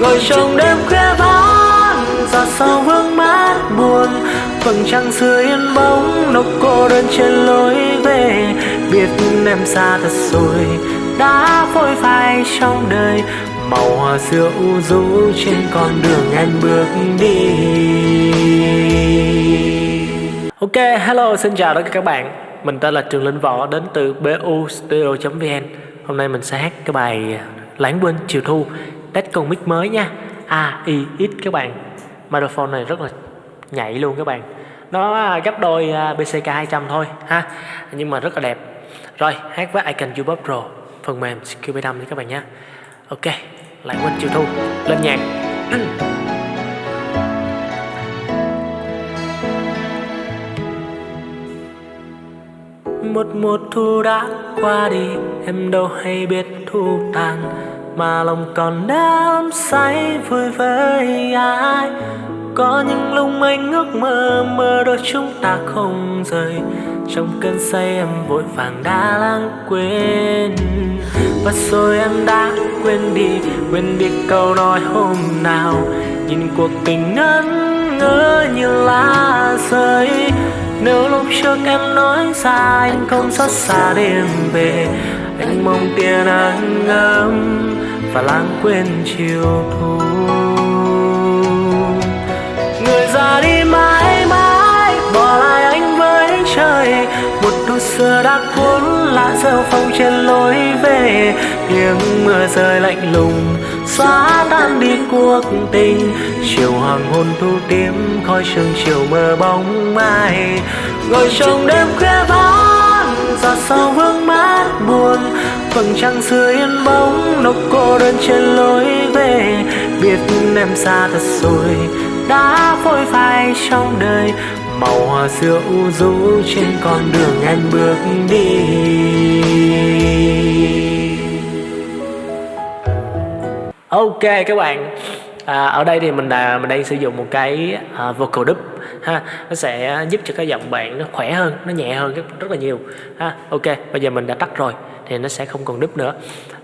ngồi trong đêm khuya vắng ra sau vương mát buồn vầng trăng xưa yên bóng nốc cô đơn trên lối về. Biết em xa thật rồi đã phôi phai trong đời. Màu hoa xưa u rũ trên con đường em bước đi. Ok, hello, xin chào tất cả các bạn. Mình tên là Trường Linh Võ đến từ BU Studio.vn Hôm nay mình sẽ hát cái bài Lãng quên chiều thu. Test con mic mới nha. A, I, X các bạn. Microphone này rất là nhạy luôn các bạn. Nó à, gấp đôi à, BCK 200 thôi ha. Nhưng mà rất là đẹp. Rồi, hát với Icon Cubus Pro Phần mềm QB5 nha các bạn nhé Ok, lại quên chiều thu Lên nhạc. Một mùa thu đã qua đi em đâu hay biết thu tàn mà lòng còn đắm say vui với ai. Có những lúc anh ước mơ mơ đôi chúng ta không rời. Trong cơn say em vội vàng đã lãng quên. Và rồi em đã quên đi quên đi câu nói hôm nào. Nhìn cuộc tình ngẩn ngơ như lá rơi. Nếu lúc trước em nói ra anh không xót xa đêm về. Anh mong tia nắng ấm và lãng quên chiều thu. Người ra đi mãi mãi, bỏ lại anh với trời. Một đôi xưa đã cuốn lá rêu phong trên lối về. Tiếng mưa rơi lạnh lùng, xóa tan đi cuộc tình. Chiều hoàng hôn thu tím, khói sương chiều mơ bóng mai. Ngồi trong đêm khuya vắng giọt sau vương mát buồn. Vầng trăng xưa yên bóng nốc cô đơn trên lối về. Biết em xa thật rồi, đã phôi phai trong đời. Màu hoa xưa u rũ trên con đường em bước đi. Ok các bạn à, ở đây thì mình là mình đang sử dụng một cái uh, vocal dub ha. Nó sẽ giúp cho cái giọng bạn nó khỏe hơn nó nhẹ hơn rất, rất là nhiều ha. Ok bây giờ mình đã tắt rồi thì nó sẽ không còn dub nữa.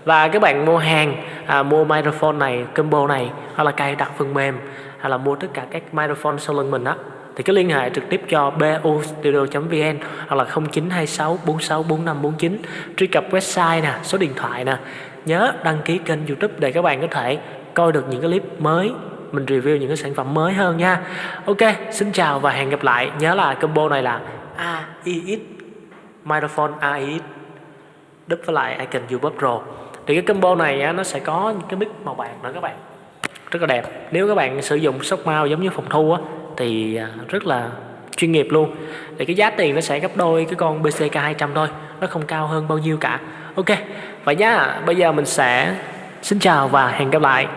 Và các bạn mua hàng à, mua microphone này combo này hoặc là cài đặt phần mềm hay là mua tất cả các microphone sau lưng mình á thì cứ liên hệ trực tiếp cho bustudio.vn hoặc là 0926 46 4549 truy cập website nè số điện thoại nè nhớ đăng ký kênh youtube để các bạn có thể coi được những cái clip mới mình review những cái sản phẩm mới hơn nha. Ok xin chào và hẹn gặp lại. Nhớ là combo này là AIX microphone AIX đúp với lại icon YouTube Pro. Thì cái combo này á, nó sẽ có những cái mic màu bạc nữa các bạn. Rất là đẹp. Nếu các bạn sử dụng sóc mau giống như phòng thu á, thì à, rất là chuyên nghiệp luôn. Thì cái giá tiền nó sẽ gấp đôi cái con BCK 200 thôi. Nó không cao hơn bao nhiêu cả. Ok vậy nhá bây giờ mình sẽ xin chào và hẹn gặp lại.